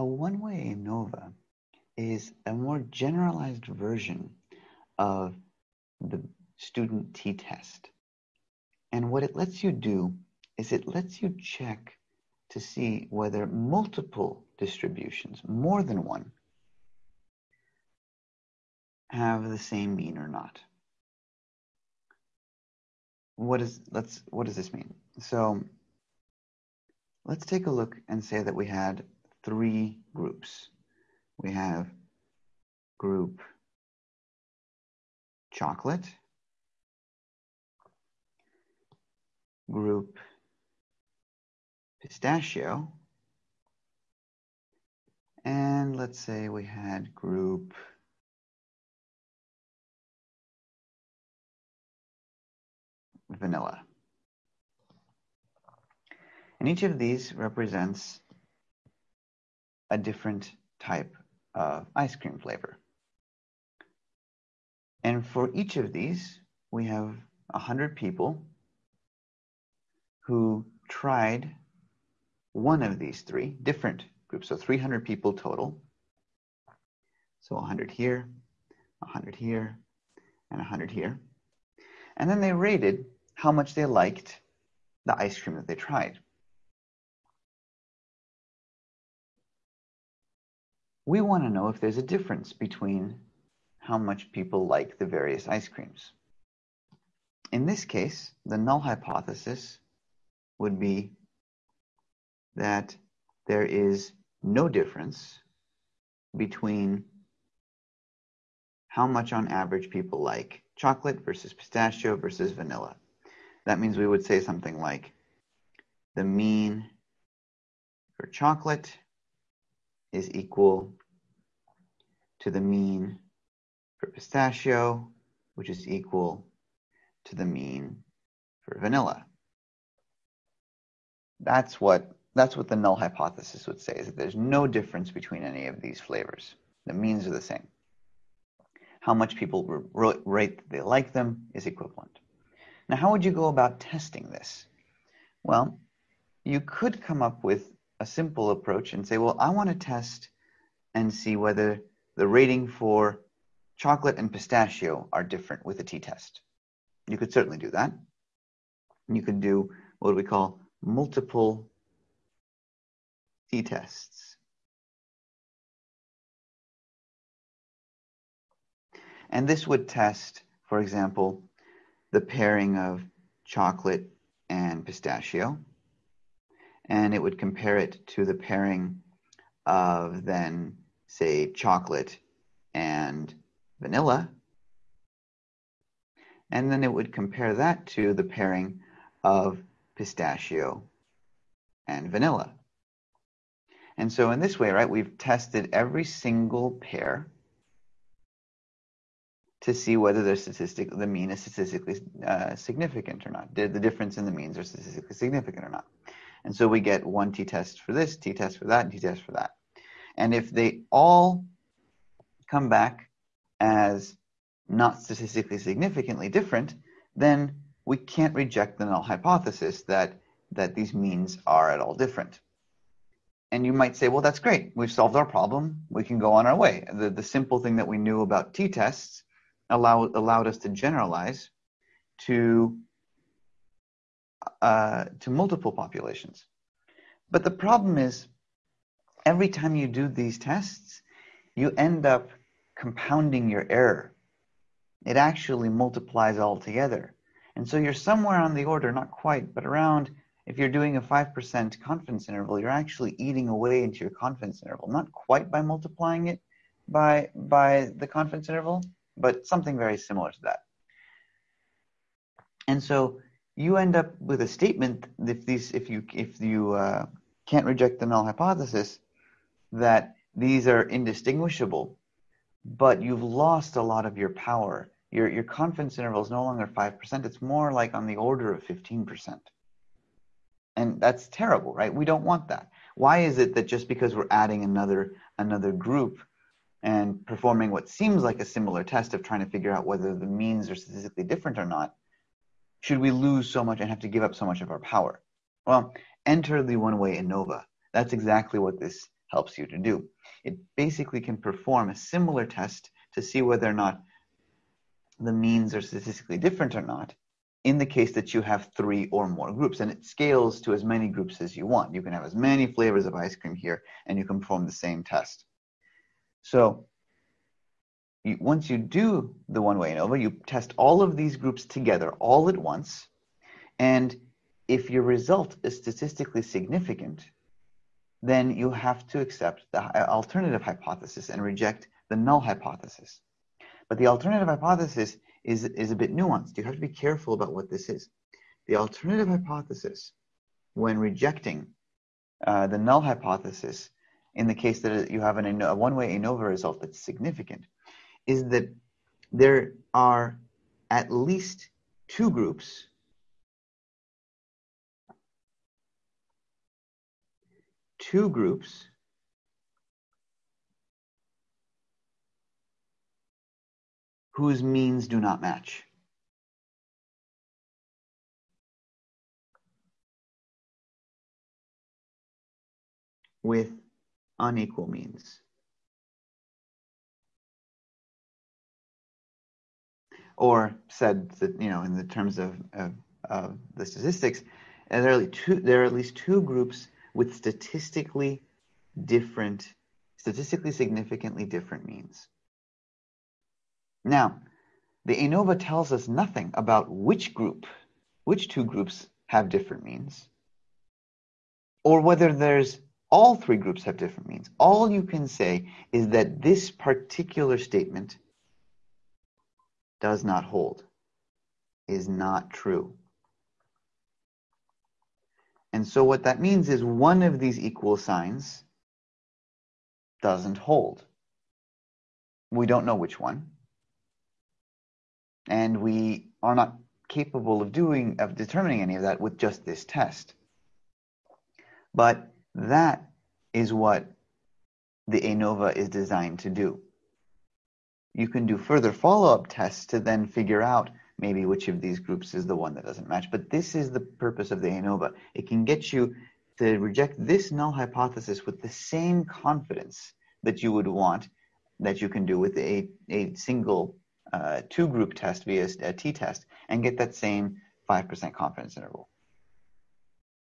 A one-way ANOVA is a more generalized version of the student t-test. And what it lets you do is it lets you check to see whether multiple distributions, more than one, have the same mean or not. What is let's what does this mean? So let's take a look and say that we had three groups. We have group chocolate, group pistachio, and let's say we had group vanilla. And each of these represents a different type of ice cream flavor. And for each of these, we have 100 people who tried one of these three different groups. So 300 people total. So 100 here, 100 here, and 100 here. And then they rated how much they liked the ice cream that they tried. We want to know if there's a difference between how much people like the various ice creams. In this case, the null hypothesis would be that there is no difference between how much on average people like chocolate versus pistachio versus vanilla. That means we would say something like the mean for chocolate is equal to the mean for pistachio, which is equal to the mean for vanilla. That's what that's what the null hypothesis would say, is that there's no difference between any of these flavors. The means are the same. How much people rate that they like them is equivalent. Now, how would you go about testing this? Well, you could come up with a simple approach and say, well, I want to test and see whether the rating for chocolate and pistachio are different with a t-test. You could certainly do that. You could do what we call multiple t-tests. And this would test, for example, the pairing of chocolate and pistachio. And it would compare it to the pairing of then, say, chocolate and vanilla. And then it would compare that to the pairing of pistachio and vanilla. And so in this way, right, we've tested every single pair to see whether the statistic, the mean is statistically uh, significant or not. Did the difference in the means are statistically significant or not? And so we get one t-test for this, t-test for that, and t-test for that. And if they all come back as not statistically significantly different, then we can't reject the null hypothesis that, that these means are at all different and you might say, well, that's great. We've solved our problem. We can go on our way. The, the simple thing that we knew about t-tests allow, allowed us to generalize to, uh, to multiple populations. But the problem is, every time you do these tests, you end up compounding your error. It actually multiplies all together. And so you're somewhere on the order, not quite, but around if you're doing a 5% confidence interval, you're actually eating away into your confidence interval, not quite by multiplying it by, by the confidence interval, but something very similar to that. And so you end up with a statement if these if you if you uh, can't reject the null hypothesis that these are indistinguishable, but you've lost a lot of your power. Your your confidence interval is no longer five percent; it's more like on the order of fifteen percent. And that's terrible, right? We don't want that. Why is it that just because we're adding another another group and performing what seems like a similar test of trying to figure out whether the means are statistically different or not, should we lose so much and have to give up so much of our power? Well, enter the one-way ANOVA. That's exactly what this helps you to do. It basically can perform a similar test to see whether or not the means are statistically different or not in the case that you have three or more groups. And it scales to as many groups as you want. You can have as many flavors of ice cream here, and you can perform the same test. So you, once you do the one-way ANOVA, you test all of these groups together all at once. And if your result is statistically significant, then you have to accept the alternative hypothesis and reject the null hypothesis. But the alternative hypothesis is, is a bit nuanced. You have to be careful about what this is. The alternative hypothesis, when rejecting uh, the null hypothesis, in the case that you have an, a one-way ANOVA result that's significant, is that there are at least two groups two groups whose means do not match. with unequal means. Or said that, you know, in the terms of, of, of the statistics, there are, two, there are at least two groups with statistically different, statistically significantly different means. Now, the ANOVA tells us nothing about which group, which two groups have different means, or whether there's all three groups have different means. All you can say is that this particular statement does not hold, is not true. And so what that means is one of these equal signs doesn't hold. We don't know which one and we are not capable of doing of determining any of that with just this test. But that is what the ANOVA is designed to do. You can do further follow-up tests to then figure out maybe which of these groups is the one that doesn't match. But this is the purpose of the ANOVA. It can get you to reject this null hypothesis with the same confidence that you would want that you can do with a, a single uh, two group test via a t-test and get that same 5% confidence interval.